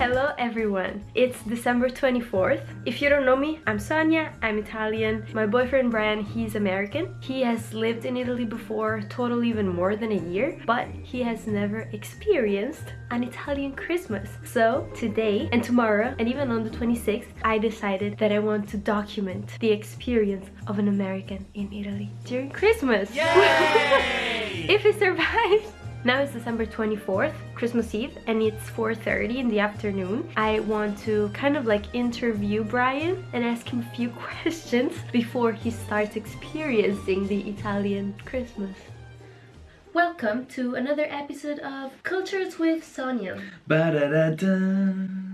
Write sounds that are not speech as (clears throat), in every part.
Hello everyone! It's December 24th. If you don't know me, I'm Sonia, I'm Italian. My boyfriend Brian, he's American. He has lived in Italy before, total even more than a year, but he has never experienced an Italian Christmas. So today and tomorrow and even on the 26th, I decided that I want to document the experience of an American in Italy during Christmas. (laughs) if he survives! Now it's December 24th, Christmas Eve, and it's 4.30 in the afternoon. I want to kind of like interview Brian and ask him a few (laughs) questions before he starts experiencing the Italian Christmas. Welcome to another episode of Cultures with Sonia. Ba-da-da-da.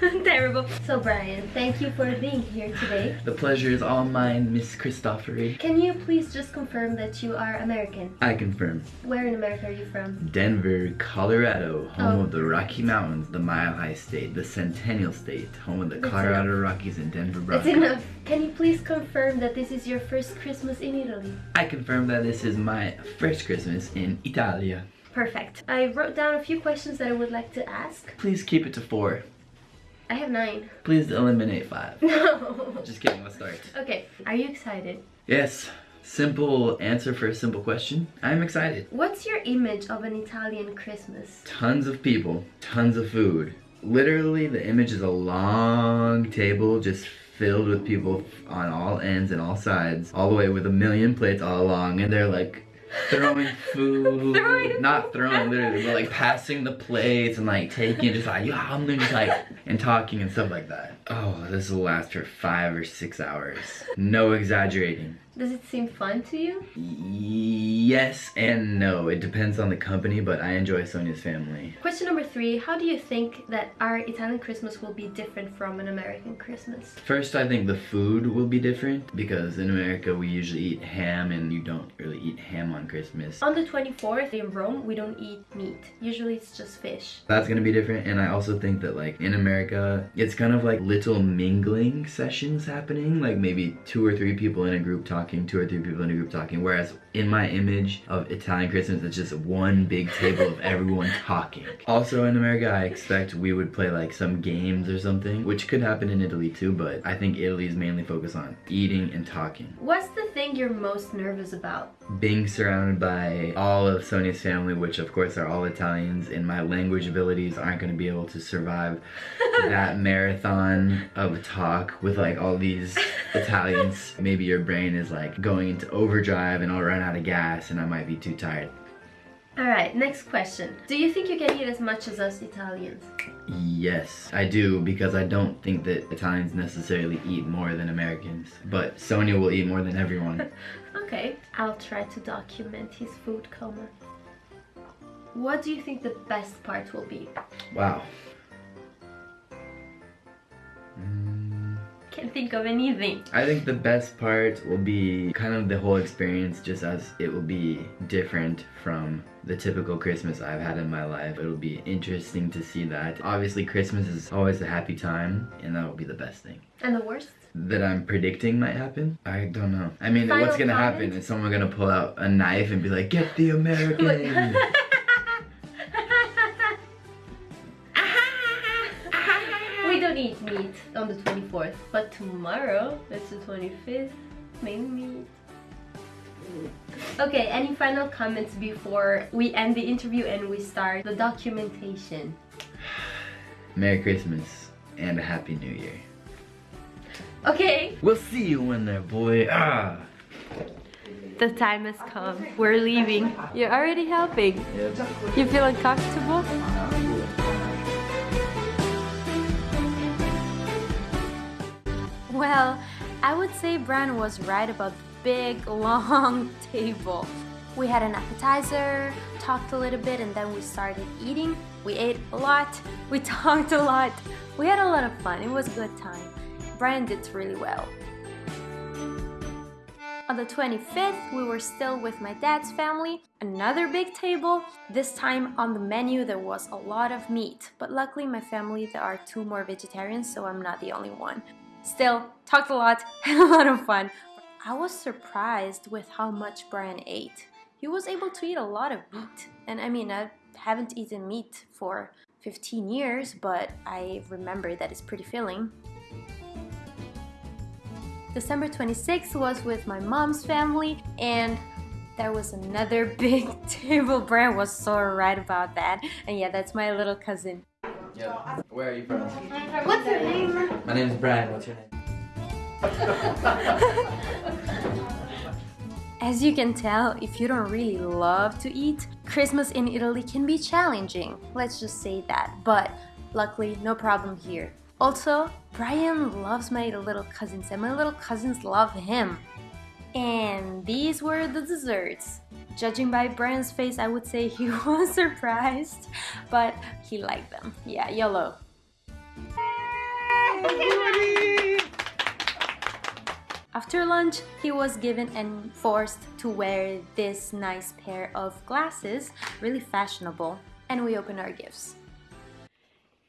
(laughs) Terrible. So Brian, thank you for being here today. The pleasure is all mine, Miss Christophery. Can you please just confirm that you are American? I confirm. Where in America are you from? Denver, Colorado, home Oh. of the oh. Rocky Mountains, the Mile High State, the Centennial State, home of the That's Colorado Rockies and Denver That's Broncos. enough. Can you please confirm that this is your first Christmas in Italy? I confirm that this is my first Christmas in Italia. Perfect. I wrote down a few questions that I would like to ask. Please keep it to four. I have nine. Please eliminate five. (laughs) No. Just kidding, let's start. Okay, are you excited? Yes, simple answer for a simple question. I'm excited. What's your image of an Italian Christmas? tons of people, tons of food. Literally, the image is a long table just filled with people on all ends and all sides, all the way with a million plates all along, and they're like throwing food, (laughs) Throwing not throwing literally, but like passing the plates and like taking just like yeah, I'm just like and talking and stuff like that. Oh, this will last for five or six hours. No exaggerating. Does it seem fun to you? Yes and no. It depends on the company, but I enjoy Sonia's family. Question number three How do you think that our Italian Christmas will be different from an American Christmas? First, I think the food will be different because in America we usually eat ham and you don't really eat ham on Christmas. On the 24th in Rome, we don't eat meat. Usually it's just fish. That's gonna be different, and I also think that like in America, it's kind of like little mingling sessions happening, like maybe two or three people in a group talking, two or three people in a group talking. Whereas in my image of Italian Christmas, it's just one big table of everyone (laughs) talking. Also in America, I expect we would play like some games or something, which could happen in Italy too. But I think Italy is mainly focused on eating and talking. What's the thing you're most nervous about? being surrounded by all of Sonia's family, which of course are all Italians, and my language abilities aren't going to be able to survive (laughs) that marathon of talk with like all these (laughs) Italians. Maybe your brain is like going into overdrive and I'll run out of gas and I might be too tired. Alright, next question. Do you think you can eat as much as us Italians? Yes, I do because I don't think that Italians necessarily eat more than Americans, but Sonia will eat more than everyone. (laughs) Okay, I'll try to document his food coma. What do you think the best part will be? Wow. Can't think of anything. I think the best part will be kind of the whole experience just as it will be different from the typical Christmas I've had in my life. It'll be interesting to see that. Obviously Christmas is always a happy time and that will be the best thing. And the worst? That I'm predicting might happen? I don't know. I mean, Final what's gonna happen? Is someone gonna pull out a knife and be like, get the (laughs) American? (laughs) don't eat meat on the 24th, but tomorrow, that's the 25th, maybe meat. Okay, any final comments before we end the interview and we start the documentation? Merry Christmas and a Happy New Year. Okay, We'll see you in there, boy. Ah. the time has come. We're leaving. You're already helping. You feel uncomfortable? Well, I would say Brian was right about the big, (laughs) long table. We had an appetizer, talked a little bit, and then we started eating. We ate a lot, we (laughs) talked a lot. We had a lot of fun. It was a good time. Brian did really well. On the 25th, we were still with my dad's family, another big table. This time on the menu there was a lot of meat, but luckily my family there are two more vegetarians, so I'm not the only one. Still, talked a lot, (laughs) had a lot of fun. I was surprised with how much Brian ate. He was able to eat a lot of meat, and I mean, I haven't eaten meat for 15 years, but I remember that it's pretty filling. December 26th was with my mom's family and there was another (laughs) big table. Brian was so right about that. And yeah, that's my little cousin. Yeah. Where are you from? What's your name? My name is Brian. What's your name? (laughs) As you can tell, if you don't really love to eat, Christmas in Italy can be challenging. Let's just say that. But luckily, no problem here. Also, Brian loves my little cousins and my little cousins love him. And these were the desserts. Judging by Brian's face, I would say he (laughs) was surprised, but he liked them. Yeah, yellow. After lunch, he was given and forced to wear this nice pair of glasses, really fashionable, and we opened our gifts.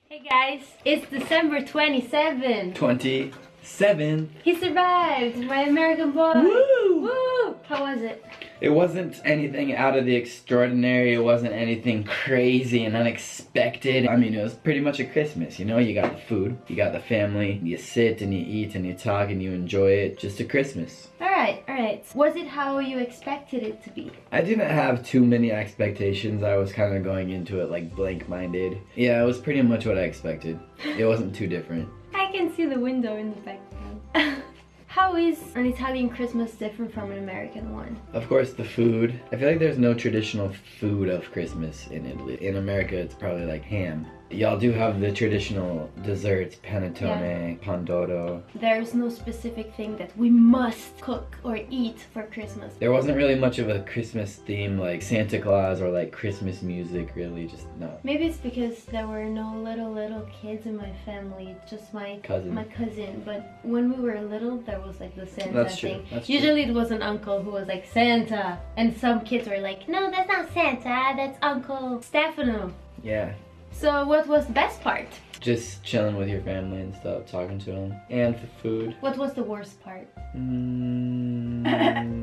Hey guys, it's December 27. 27. He survived, my American boy. Woo! Woo! How was it? It wasn't anything out of the extraordinary. It wasn't anything crazy and unexpected. I mean, it was pretty much a Christmas, you know? You got the food, you got the family, you sit and you eat and you talk and you enjoy it. Just a Christmas. Alright, alright. Was it how you expected it to be? I didn't have too many expectations. I was kind of going into it like blank-minded. Yeah, it was pretty much what I expected. It wasn't too different. (laughs) I can see the window in the background. (laughs) How is an Italian Christmas different from an American one? Of course, the food. I feel like there's no traditional food of Christmas in Italy. In America, it's probably like ham. Y'all do have the traditional desserts, panettone, pandoro. There's no specific thing that we must cook or eat for Christmas. There wasn't really much of a Christmas theme like Santa Claus or like Christmas music, really, just no. Maybe it's because there were no little little kids in my family, just my Cousin. my cousin. But when we were little, there was like the Santa That's true, thing. that's true. Usually it was an uncle who was like Santa, and some kids were like, No, that's not Santa, that's Uncle Stefano. Yeah, So what was the best part? just chilling with your family and stuff, talking to them. And for food. What was the worst part? Mm,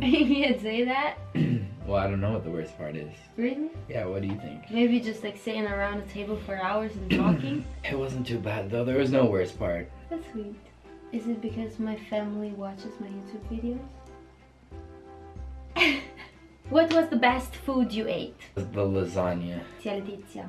(laughs) you can't say that. (clears throat) well, I don't know what the worst part is. Really? Yeah, what do you think? Maybe just like sitting around a table for hours and (clears throat) talking. It wasn't too bad though. There was no worst part. That's sweet. Is it because my family watches my YouTube videos? (laughs) what was the best food you ate? The lasagna. Tia Letizia.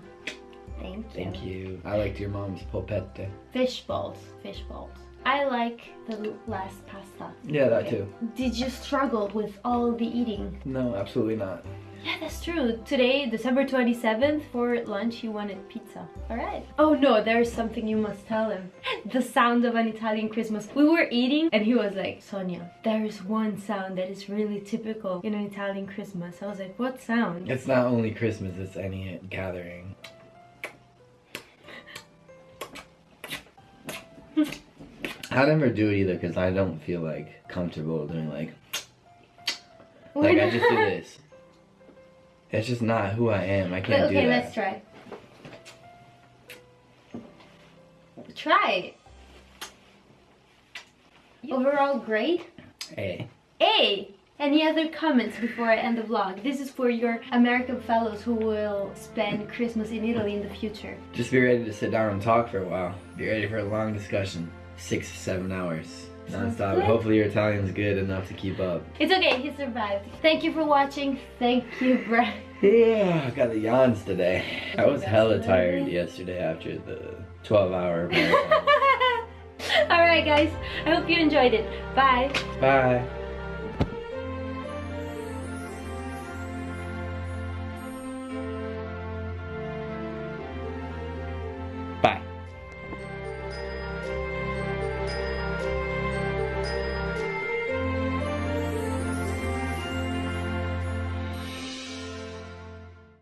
Thank you. Thank you. I liked your mom's polpette. Fish balls. Fish balls. I like the last pasta. Yeah, that too. Did you struggle with all the eating? No, absolutely not. Yeah, that's true. Today, December 27th, for lunch, he wanted pizza. Alright. Oh no, there's something you must tell him. (laughs) The sound of an Italian Christmas. We were eating and he was like, Sonia, there is one sound that is really typical in an Italian Christmas. I was like, what sound? It's not only Christmas, it's any gathering. I never do it either because I don't feel like comfortable doing like (sniffs) like I just do this. It's just not who I am. I can't But, do okay, that. let's try. Try. Overall, great. Hey. A. Any other comments before I end the vlog? This is for your American fellows who will spend Christmas in Italy in the future. Just be ready to sit down and talk for a while. Be ready for a long discussion. Six, seven hours. Non-stop. Hopefully your Italian's good enough to keep up. It's okay, he survived. Thank you for watching. Thank you, Brad. Yeah, I got the yawns today. I was hella tired yesterday after the 12 hour. (laughs) Alright guys, I hope you enjoyed it. Bye. Bye.